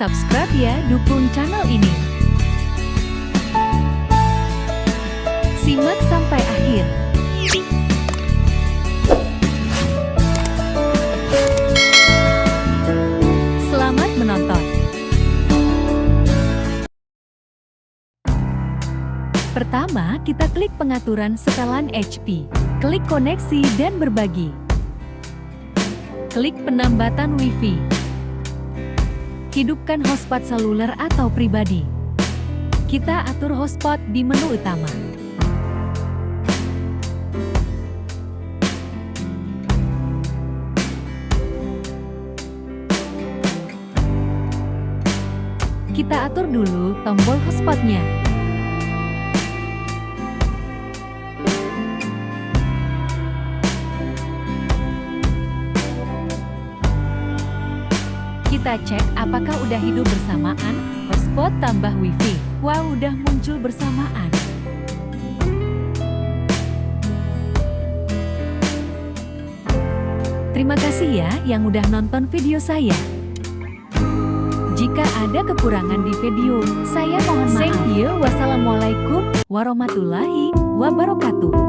subscribe ya, dukung channel ini. Simak sampai akhir. Selamat menonton. Pertama, kita klik pengaturan setelan HP. Klik koneksi dan berbagi. Klik penambatan Wi-Fi. Hidupkan hotspot seluler atau pribadi. Kita atur hotspot di menu utama. Kita atur dulu tombol hotspotnya. Kita cek apakah udah hidup bersamaan, hotspot tambah wifi. Wah udah muncul bersamaan. Terima kasih ya yang udah nonton video saya. Jika ada kekurangan di video, saya mohon maaf. Thank you. Wassalamualaikum warahmatullahi wabarakatuh.